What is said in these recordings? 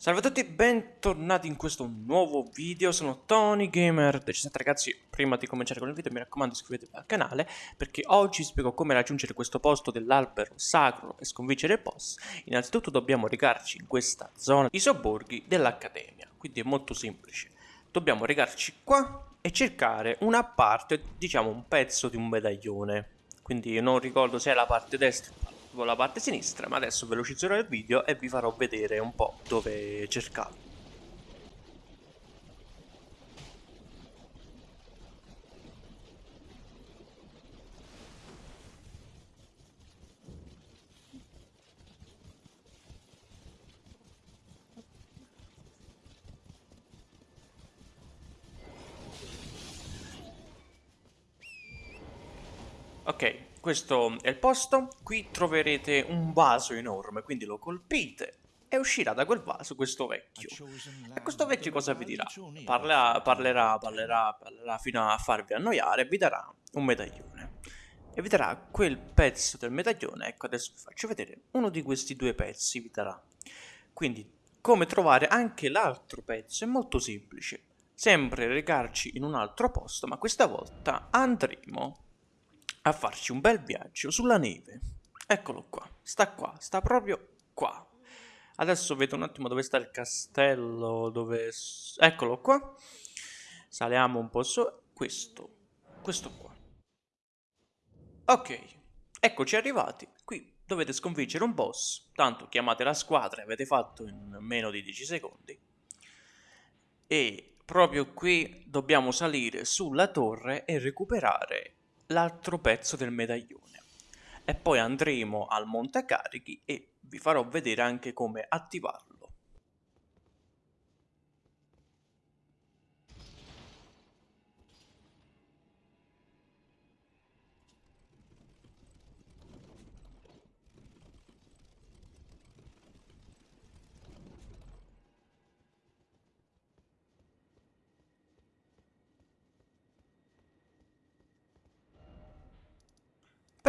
Salve a tutti e bentornati in questo nuovo video, sono Tony Gamer. 17 ragazzi, prima di cominciare con il video mi raccomando iscrivetevi al canale perché oggi spiego come raggiungere questo posto dell'albero sacro e sconfiggere il boss. Innanzitutto dobbiamo recarci in questa zona di sobborghi dell'Accademia, quindi è molto semplice. Dobbiamo recarci qua e cercare una parte, diciamo un pezzo di un medaglione. Quindi non ricordo se è la parte destra o con la parte sinistra, ma adesso velocizzerò il video e vi farò vedere un po' dove cercarlo. Ok, questo è il posto, qui troverete un vaso enorme, quindi lo colpite e uscirà da quel vaso questo vecchio. E questo vecchio cosa vi dirà? Parlerà, parlerà, parlerà, parlerà fino a farvi annoiare e vi darà un medaglione. E vi darà quel pezzo del medaglione, ecco adesso vi faccio vedere, uno di questi due pezzi vi darà. Quindi come trovare anche l'altro pezzo è molto semplice. Sempre recarci in un altro posto, ma questa volta andremo a farci un bel viaggio sulla neve. Eccolo qua, sta qua, sta proprio qua. Adesso vedo un attimo dove sta il castello, dove... Eccolo qua. Saliamo un po' su. Questo, questo qua. Ok, eccoci arrivati. Qui dovete sconfiggere un boss. Tanto chiamate la squadra e avete fatto in meno di 10 secondi. E proprio qui dobbiamo salire sulla torre e recuperare l'altro pezzo del medaglione. E poi andremo al montecarichi e vi farò vedere anche come attivarlo.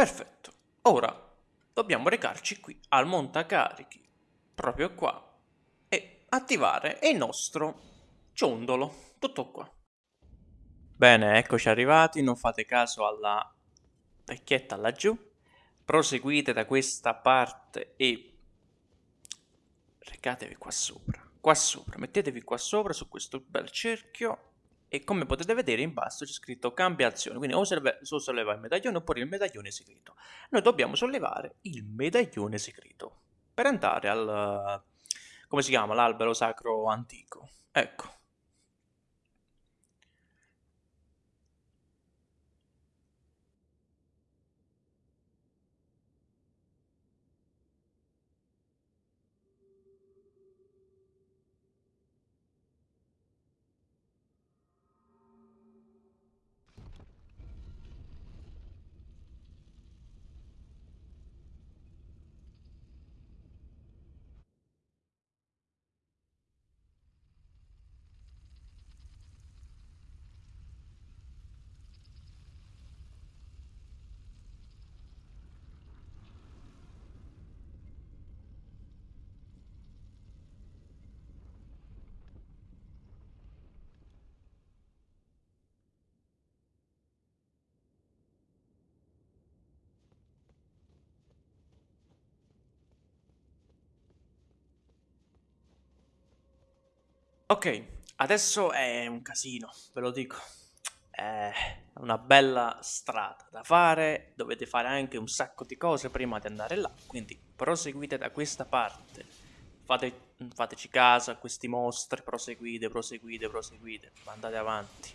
Perfetto. Ora dobbiamo recarci qui al montacarichi, proprio qua, e attivare il nostro ciondolo. Tutto qua. Bene, eccoci arrivati, non fate caso alla vecchietta laggiù. Proseguite da questa parte e recatevi qua sopra. Qua sopra, mettetevi qua sopra su questo bel cerchio e come potete vedere in basso c'è scritto cambia azione, quindi o, solleva il medaglione oppure il medaglione segreto. Noi dobbiamo sollevare il medaglione segreto per andare al, come si chiama, l'albero sacro antico. Ecco. Ok, adesso è un casino, ve lo dico. È una bella strada da fare, dovete fare anche un sacco di cose prima di andare là, quindi proseguite da questa parte. Fate, fateci caso a questi mostri, proseguite, proseguite, proseguite, andate avanti.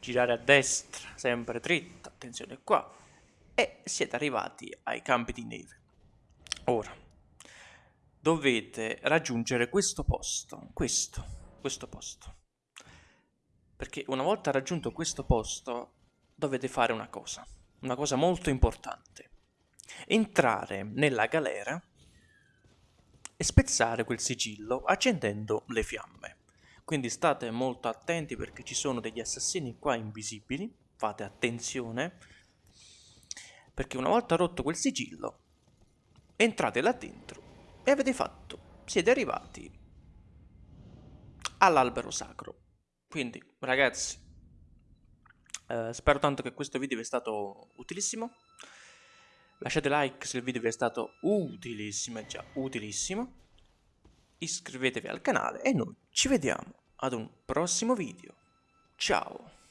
Girare a destra, sempre dritto, attenzione qua. E siete arrivati ai campi di neve. Ora, dovete raggiungere questo posto, questo, questo posto. Perché una volta raggiunto questo posto dovete fare una cosa, una cosa molto importante. Entrare nella galera e spezzare quel sigillo accendendo le fiamme. Quindi state molto attenti perché ci sono degli assassini qua invisibili, fate attenzione, perché una volta rotto quel sigillo entrate là dentro e avete fatto, siete arrivati all'albero sacro. Quindi, ragazzi, eh, spero tanto che questo video vi sia stato utilissimo. Lasciate like se il video vi è stato utilissimo, già utilissimo. Iscrivetevi al canale e noi ci vediamo ad un prossimo video. Ciao!